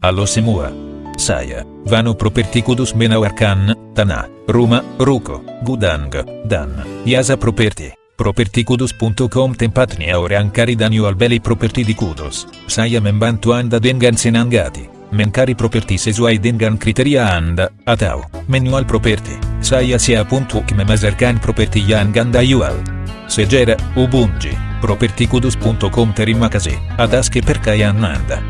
Allo Semua. Saya, Vano Property Kudus Menawarkan, Tana, Roma, Ruko, Gudang, Dan, Yasa Property. Propertykudus.com Tempatni orang kari danio albeli properti di Kudos, saya membantu anda dengan senangati, mencari properti sesuai dengan kriteria anda, atau, manual properti, saya siap untuk memasarkan properti yang anda jual. Segera, Ubunji, propertykudus.com terima kasih, atas kepercayaan anda.